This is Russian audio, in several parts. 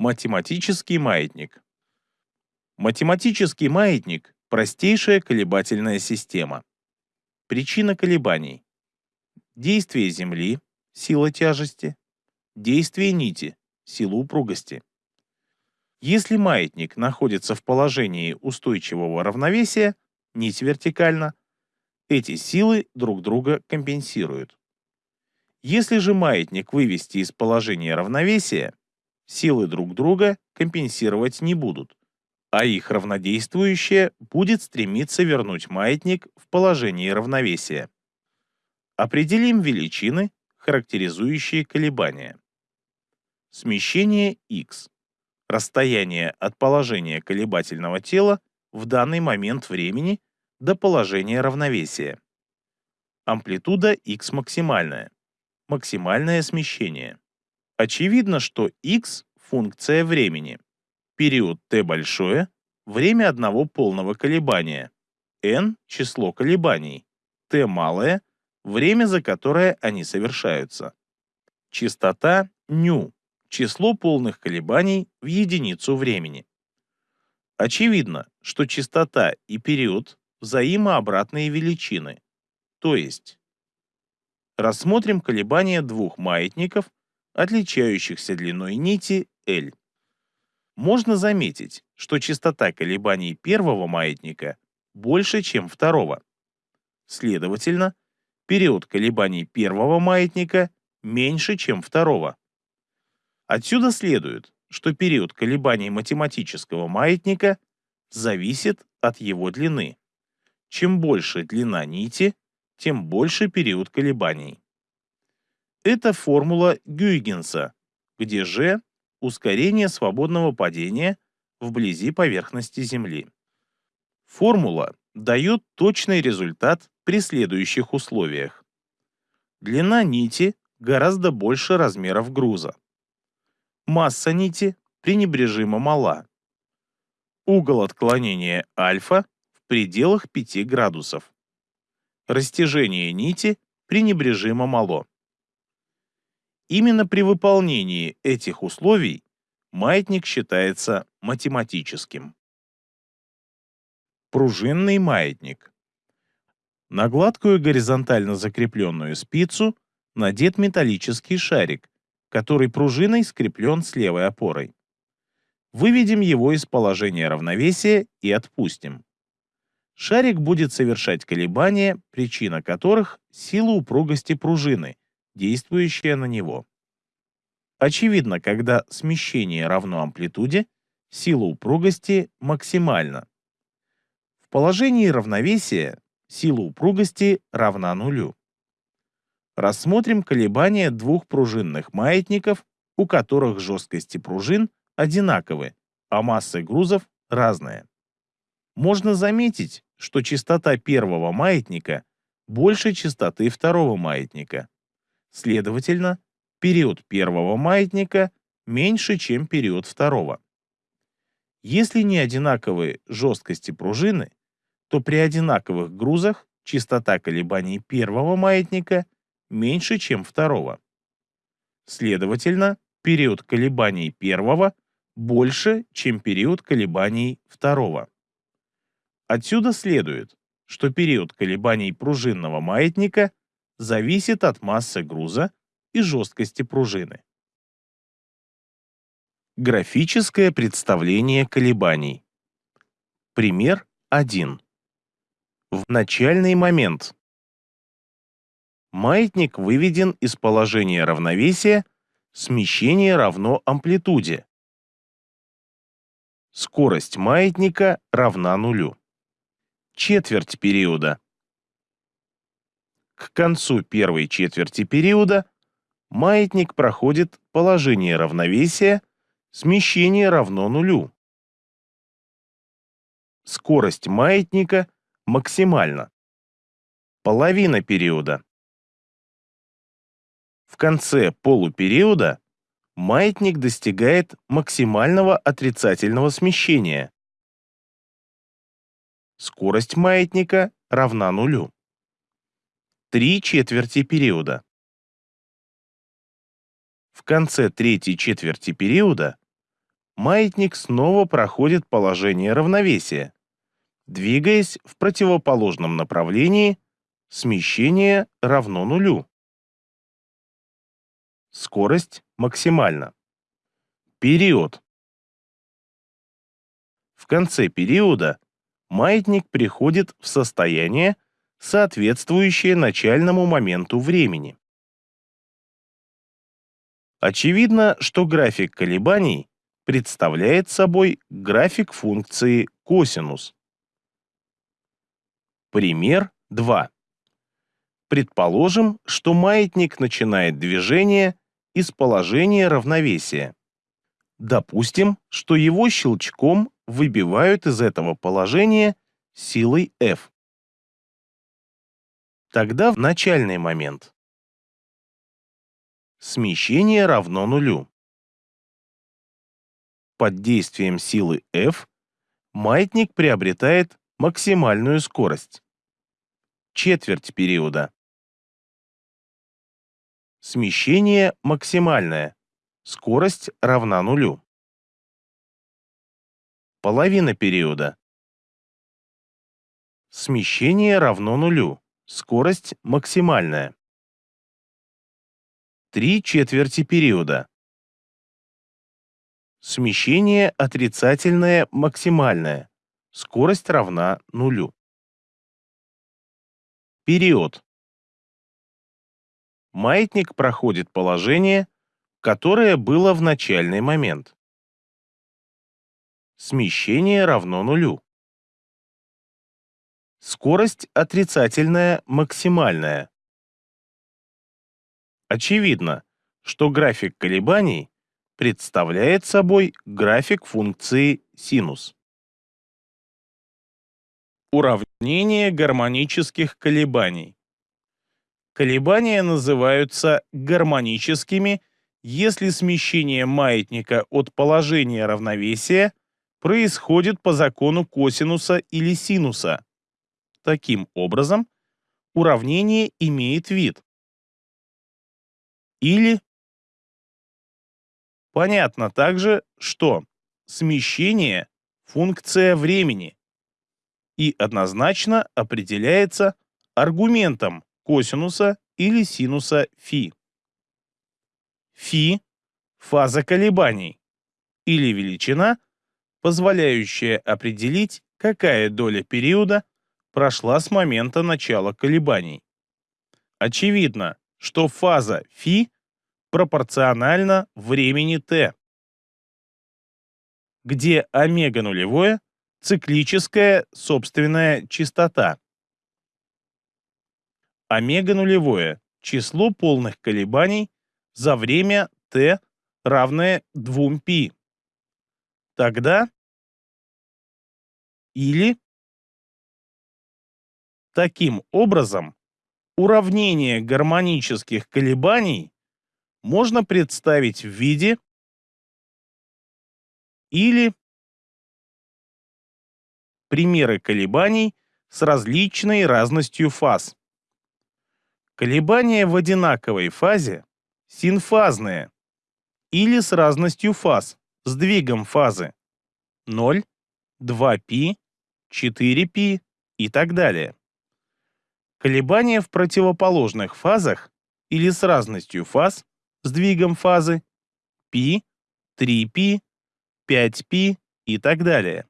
Математический маятник. Математический маятник – простейшая колебательная система. Причина колебаний. Действие Земли, сила тяжести. Действие нити, сила упругости. Если маятник находится в положении устойчивого равновесия, нить вертикально, эти силы друг друга компенсируют. Если же маятник вывести из положения равновесия, силы друг друга компенсировать не будут, а их равнодействующее будет стремиться вернуть маятник в положение равновесия. Определим величины, характеризующие колебания. Смещение x. Расстояние от положения колебательного тела в данный момент времени до положения равновесия. Амплитуда x максимальная максимальное смещение. Очевидно, что x – функция времени. Период t большое – время одного полного колебания. n – число колебаний. t малое – время, за которое они совершаются. Частота νu – число полных колебаний в единицу времени. Очевидно, что частота и период – взаимообратные величины, то есть Рассмотрим колебания двух маятников, отличающихся длиной нити L. Можно заметить, что частота колебаний первого маятника больше, чем второго. Следовательно, период колебаний первого маятника меньше, чем второго. Отсюда следует, что период колебаний математического маятника зависит от его длины. Чем больше длина нити, тем больше период колебаний. Это формула Гюйгенса, где g – ускорение свободного падения вблизи поверхности Земли. Формула дает точный результат при следующих условиях. Длина нити гораздо больше размеров груза. Масса нити пренебрежимо мала. Угол отклонения альфа в пределах 5 градусов растяжение нити пренебрежимо мало. Именно при выполнении этих условий маятник считается математическим. Пружинный маятник. На гладкую горизонтально закрепленную спицу надет металлический шарик, который пружиной скреплен с левой опорой. Выведем его из положения равновесия и отпустим шарик будет совершать колебания, причина которых – сила упругости пружины, действующая на него. Очевидно, когда смещение равно амплитуде, сила упругости максимальна. В положении равновесия сила упругости равна нулю. Рассмотрим колебания двух пружинных маятников, у которых жесткости пружин одинаковы, а массы грузов разные. Можно заметить, что частота первого маятника больше частоты второго маятника. Следовательно, период первого маятника меньше, чем период второго. Если не одинаковые жесткости пружины, то при одинаковых грузах частота колебаний первого маятника меньше, чем второго. Следовательно, период колебаний первого больше, чем период колебаний второго. Отсюда следует, что период колебаний пружинного маятника зависит от массы груза и жесткости пружины. Графическое представление колебаний. Пример 1. В начальный момент маятник выведен из положения равновесия, смещение равно амплитуде. Скорость маятника равна нулю четверть периода. К концу первой четверти периода маятник проходит положение равновесия, смещение равно нулю. Скорость маятника максимальна. Половина периода. В конце полупериода маятник достигает максимального отрицательного смещения, Скорость маятника равна нулю. Три четверти периода. В конце третьей четверти периода маятник снова проходит положение равновесия, двигаясь в противоположном направлении, смещение равно нулю. Скорость максимальна. Период. В конце периода маятник приходит в состояние, соответствующее начальному моменту времени. Очевидно, что график колебаний представляет собой график функции косинус. Пример 2. Предположим, что маятник начинает движение из положения равновесия. Допустим, что его щелчком выбивают из этого положения силой F. Тогда в начальный момент смещение равно нулю. Под действием силы F маятник приобретает максимальную скорость. Четверть периода. Смещение максимальное. Скорость равна нулю. Половина периода. Смещение равно нулю. Скорость максимальная. Три четверти периода. Смещение отрицательное максимальное. Скорость равна нулю. Период. Маятник проходит положение, которое было в начальный момент. Смещение равно нулю. Скорость отрицательная максимальная. Очевидно, что график колебаний представляет собой график функции синус. Уравнение гармонических колебаний. Колебания называются гармоническими, если смещение маятника от положения равновесия происходит по закону косинуса или синуса. Таким образом, уравнение имеет вид. Или понятно также, что смещение – функция времени и однозначно определяется аргументом косинуса или синуса фи. Фи – фаза колебаний или величина, позволяющая определить, какая доля периода прошла с момента начала колебаний. Очевидно, что фаза φ пропорциональна времени t, где омега нулевое – циклическая собственная частота, омега нулевое – число полных колебаний за время t равное 2π. Тогда или таким образом уравнение гармонических колебаний можно представить в виде или примеры колебаний с различной разностью фаз. Колебания в одинаковой фазе синфазные или с разностью фаз, сдвигом фазы 0, 2π, 4π и так далее. Колебания в противоположных фазах или с разностью фаз, сдвигом фазы π, 3π, 5π и так далее.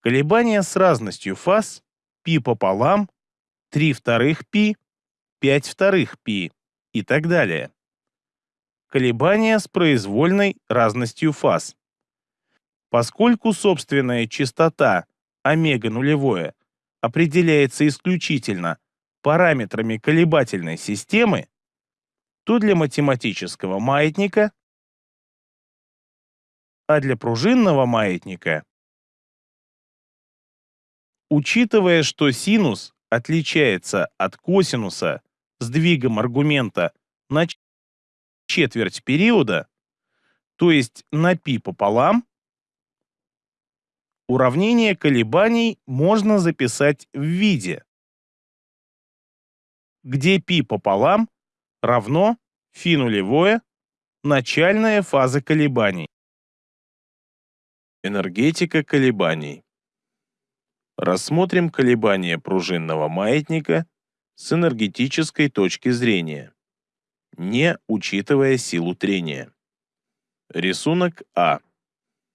Колебания с разностью фаз π пополам, 3 вторых π 5 вторых π и так далее. Колебания с произвольной разностью фаз. Поскольку собственная частота омега нулевое определяется исключительно параметрами колебательной системы, то для математического маятника, а для пружинного маятника, учитывая, что синус отличается от косинуса сдвигом аргумента на четверть периода, то есть на π пополам, уравнение колебаний можно записать в виде, где π пополам равно φ нулевое начальная фаза колебаний. Энергетика колебаний. Рассмотрим колебания пружинного маятника с энергетической точки зрения, не учитывая силу трения. Рисунок А.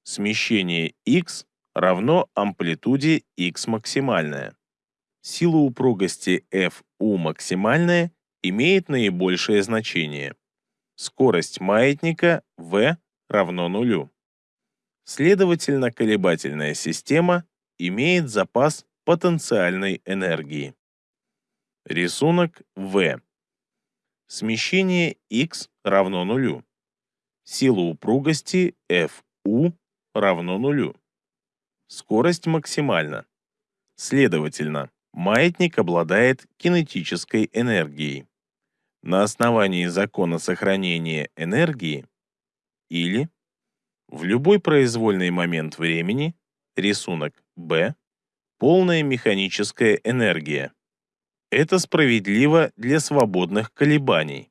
Смещение x равно амплитуде x максимальная. Сила упругости Fu максимальная имеет наибольшее значение. Скорость маятника V равно нулю. Следовательно, колебательная система имеет запас потенциальной энергии. Рисунок В. Смещение x равно нулю. Сила упругости Fu равно нулю. Скорость максимальна. Следовательно, маятник обладает кинетической энергией. На основании закона сохранения энергии или в любой произвольный момент времени рисунок Б полная механическая энергия. Это справедливо для свободных колебаний,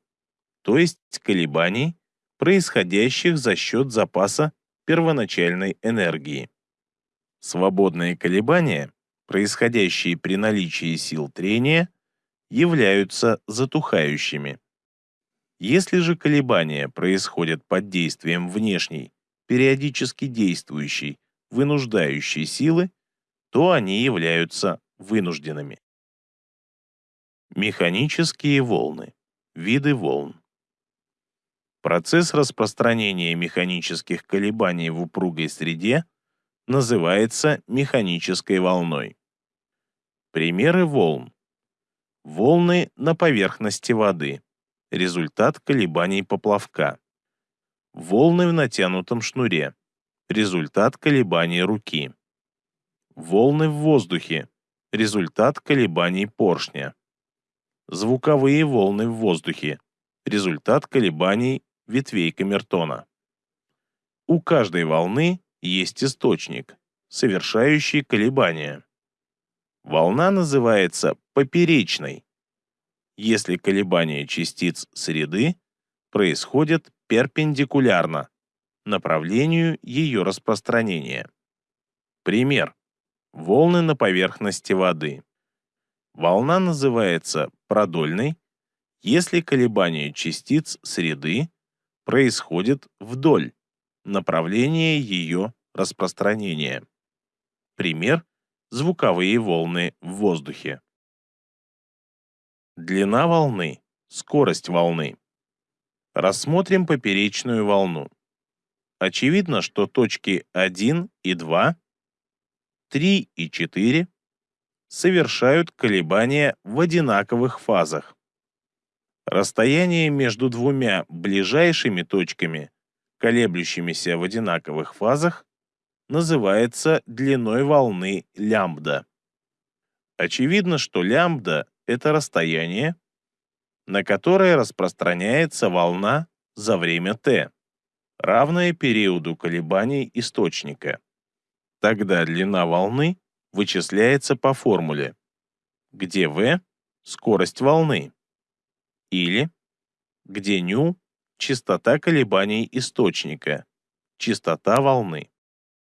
то есть колебаний, происходящих за счет запаса первоначальной энергии. Свободные колебания, происходящие при наличии сил трения, являются затухающими. Если же колебания происходят под действием внешней, периодически действующей, вынуждающей силы, то они являются вынужденными. Механические волны. Виды волн. Процесс распространения механических колебаний в упругой среде называется механической волной. Примеры волн. Волны на поверхности воды. Результат колебаний поплавка. Волны в натянутом шнуре. Результат колебаний руки. Волны в воздухе. Результат колебаний поршня. Звуковые волны в воздухе. Результат колебаний ветвей камертона. У каждой волны есть источник, совершающий колебания. Волна называется поперечной, если колебания частиц среды происходят перпендикулярно направлению ее распространения. Пример. Волны на поверхности воды. Волна называется продольной, если колебания частиц среды происходит вдоль направления ее распространения. Пример звуковые волны в воздухе. Длина волны, скорость волны. Рассмотрим поперечную волну. Очевидно, что точки 1 и 2, 3 и 4 совершают колебания в одинаковых фазах. Расстояние между двумя ближайшими точками, колеблющимися в одинаковых фазах, называется длиной волны лямбда. Очевидно, что лямбда – это расстояние, на которое распространяется волна за время t, равное периоду колебаний источника. Тогда длина волны вычисляется по формуле, где v – скорость волны, или где νu – частота колебаний источника, частота волны.